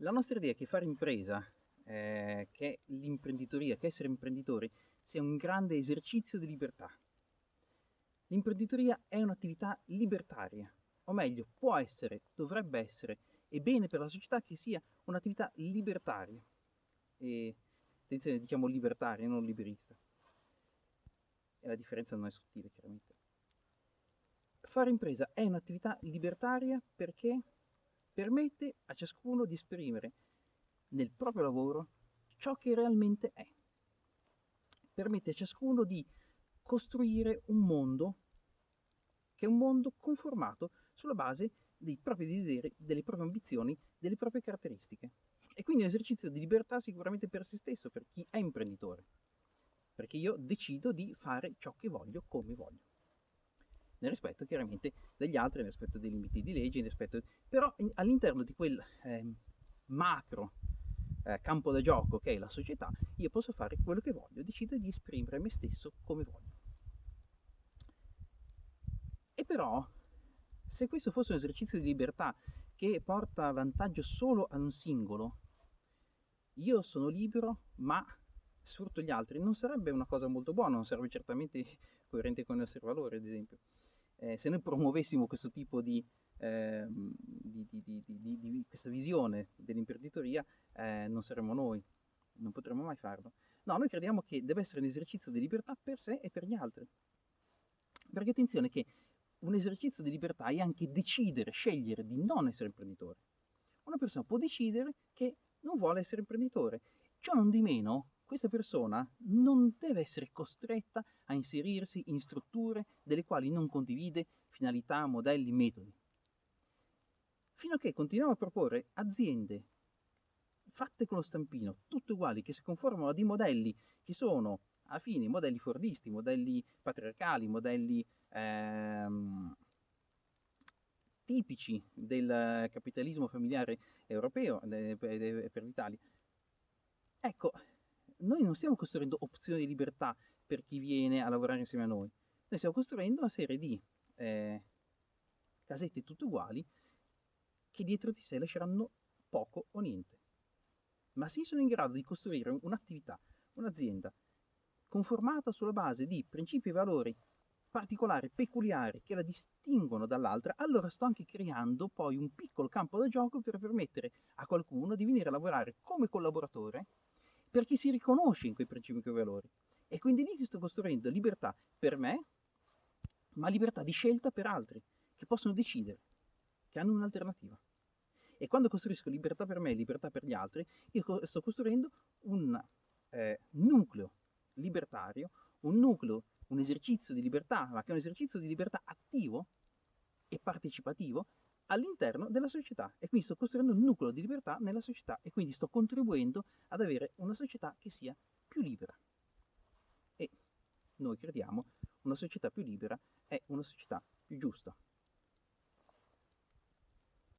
La nostra idea è che fare impresa, eh, che l'imprenditoria, che essere imprenditori, sia un grande esercizio di libertà. L'imprenditoria è un'attività libertaria, o meglio, può essere, dovrebbe essere, è bene per la società che sia un'attività libertaria. E attenzione, diciamo libertaria, non liberista. E la differenza non è sottile, chiaramente. Fare impresa è un'attività libertaria perché permette a ciascuno di esprimere nel proprio lavoro ciò che realmente è. Permette a ciascuno di costruire un mondo che è un mondo conformato sulla base dei propri desideri, delle proprie ambizioni, delle proprie caratteristiche. E quindi è un esercizio di libertà sicuramente per se stesso, per chi è imprenditore, perché io decido di fare ciò che voglio come voglio. Nel rispetto chiaramente degli altri, nel rispetto dei limiti di legge, rispetto... però all'interno di quel eh, macro eh, campo da gioco che è la società, io posso fare quello che voglio, decido di esprimere me stesso come voglio. E però, se questo fosse un esercizio di libertà che porta vantaggio solo ad un singolo, io sono libero, ma sfrutto gli altri, non sarebbe una cosa molto buona, non sarebbe certamente coerente con i nostri valori, ad esempio. Eh, se noi promuovessimo questo tipo di, eh, di, di, di questa visione dell'imprenditoria, eh, non saremmo noi, non potremmo mai farlo. No, noi crediamo che deve essere un esercizio di libertà per sé e per gli altri. Perché attenzione che un esercizio di libertà è anche decidere, scegliere di non essere imprenditore. Una persona può decidere che non vuole essere imprenditore. Ciò non di meno, questa persona non deve essere costretta a inserirsi in strutture delle quali non condivide finalità, modelli, metodi. Fino a che continuiamo a proporre aziende fatte con lo stampino, tutte uguali, che si conformano a dei modelli che sono alla fine modelli fordisti, modelli patriarcali, modelli ehm, tipici del capitalismo familiare europeo per l'Italia. Ecco, noi non stiamo costruendo opzioni di libertà per chi viene a lavorare insieme a noi, noi stiamo costruendo una serie di eh, casette tutte uguali che dietro di sé lasceranno poco o niente. Ma se sono in grado di costruire un'attività, un'azienda conformata sulla base di principi e valori particolari, peculiari, che la distinguono dall'altra, allora sto anche creando poi un piccolo campo da gioco per permettere a qualcuno di venire a lavorare come collaboratore perché si riconosce in quei principi e quei valori. E quindi lì sto costruendo libertà per me, ma libertà di scelta per altri, che possono decidere, che hanno un'alternativa. E quando costruisco libertà per me e libertà per gli altri, io sto costruendo un eh, nucleo libertario, un nucleo, un esercizio di libertà, ma che è un esercizio di libertà attivo e partecipativo all'interno della società e quindi sto costruendo un nucleo di libertà nella società e quindi sto contribuendo ad avere una società che sia più libera. E noi crediamo una società più libera è una società più giusta.